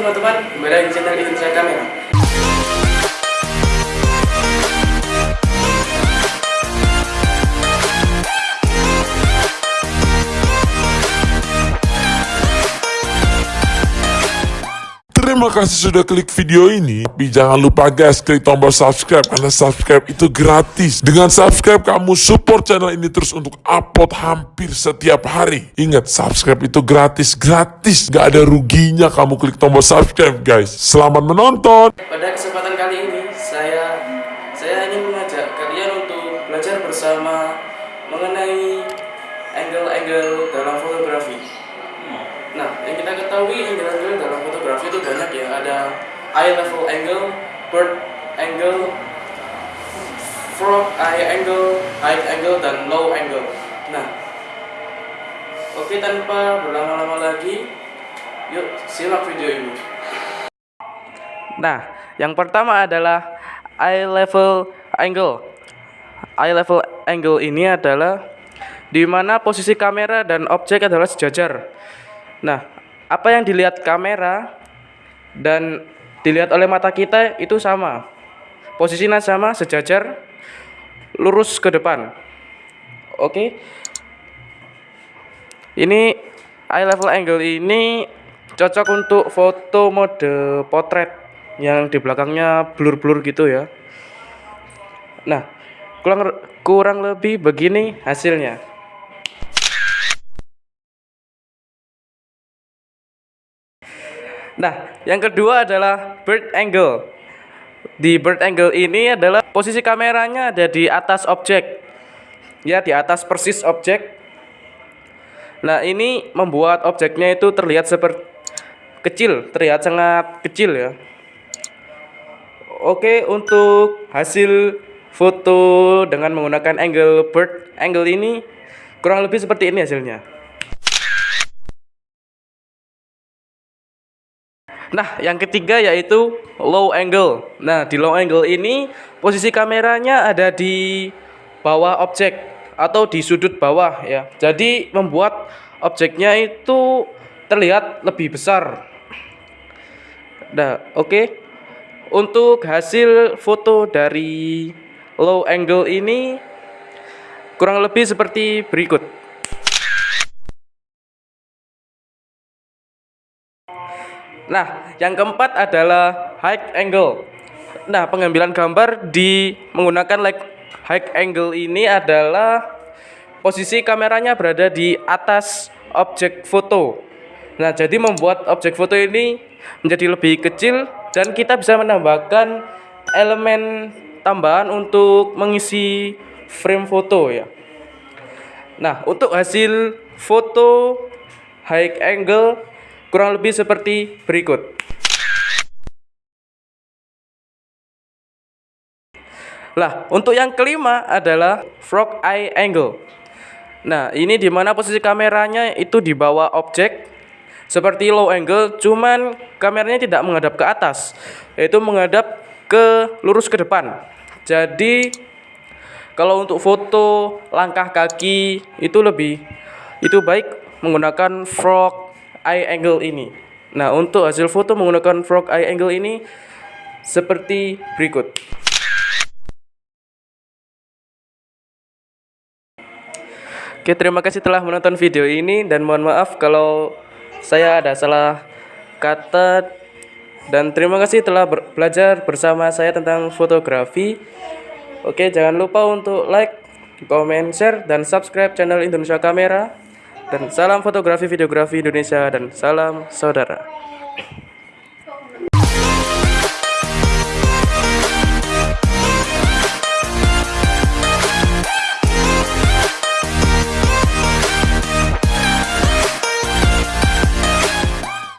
teman-teman, kembali lagi di channel Indonesia Kamera. Terima kasih sudah klik video ini. Tapi jangan lupa guys, klik tombol subscribe karena subscribe itu gratis. Dengan subscribe kamu support channel ini terus untuk upload hampir setiap hari. Ingat, subscribe itu gratis, gratis. Gak ada ruginya kamu klik tombol subscribe guys. Selamat menonton. Pada kesempatan kali ini, saya saya ingin mengajak kalian untuk belajar bersama mengenai angle-angle dalam fotografi. Nah, yang kita ketahui angle-angle dalam fotografi itu banyak ya. Ada eye level angle, bird angle, frog eye angle, high angle, dan low angle. Nah, oke tanpa berlama-lama lagi, yuk simak video ini. Nah, yang pertama adalah eye level angle. Eye level angle ini adalah di mana posisi kamera dan objek adalah sejajar. Nah, apa yang dilihat kamera dan dilihat oleh mata kita itu sama. Posisinya sama, sejajar, lurus ke depan. Oke. Ini eye level angle ini cocok untuk foto mode potret yang di belakangnya blur-blur gitu ya. Nah, kurang kurang lebih begini hasilnya. Nah, yang kedua adalah bird angle. Di bird angle ini adalah posisi kameranya ada di atas objek. Ya, di atas persis objek. Nah, ini membuat objeknya itu terlihat seperti kecil, terlihat sangat kecil ya. Oke, untuk hasil foto dengan menggunakan angle bird angle ini kurang lebih seperti ini hasilnya. Nah, yang ketiga yaitu low angle. Nah, di low angle ini posisi kameranya ada di bawah objek atau di sudut bawah ya. Jadi membuat objeknya itu terlihat lebih besar. Nah, oke. Okay. Untuk hasil foto dari low angle ini kurang lebih seperti berikut. Nah, yang keempat adalah high angle. Nah, pengambilan gambar di menggunakan like high angle ini adalah posisi kameranya berada di atas objek foto. Nah, jadi membuat objek foto ini menjadi lebih kecil dan kita bisa menambahkan elemen tambahan untuk mengisi frame foto ya. Nah, untuk hasil foto high angle kurang lebih seperti berikut. Lah, untuk yang kelima adalah frog eye angle. Nah, ini di mana posisi kameranya itu di bawah objek seperti low angle, cuman kameranya tidak menghadap ke atas, yaitu menghadap ke lurus ke depan. Jadi kalau untuk foto langkah kaki itu lebih itu baik menggunakan frog eye angle ini. Nah, untuk hasil foto menggunakan frog eye angle ini seperti berikut. Oke, terima kasih telah menonton video ini dan mohon maaf kalau saya ada salah kata dan terima kasih telah ber belajar bersama saya tentang fotografi. Oke, jangan lupa untuk like, comment, share, dan subscribe channel Indonesia Kamera. Dan salam fotografi videografi Indonesia dan salam saudara.